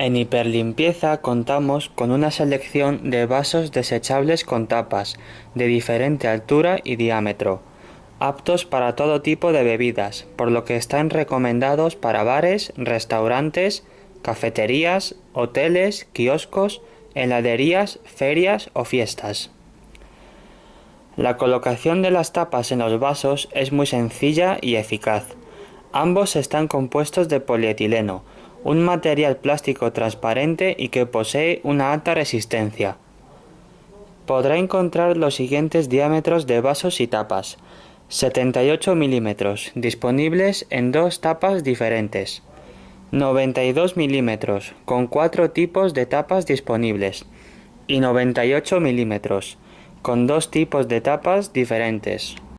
En Hiperlimpieza contamos con una selección de vasos desechables con tapas de diferente altura y diámetro, aptos para todo tipo de bebidas, por lo que están recomendados para bares, restaurantes, cafeterías, hoteles, kioscos, heladerías, ferias o fiestas. La colocación de las tapas en los vasos es muy sencilla y eficaz. Ambos están compuestos de polietileno, un material plástico transparente y que posee una alta resistencia. Podrá encontrar los siguientes diámetros de vasos y tapas. 78 milímetros, disponibles en dos tapas diferentes. 92 milímetros, con cuatro tipos de tapas disponibles. Y 98 milímetros, con dos tipos de tapas diferentes.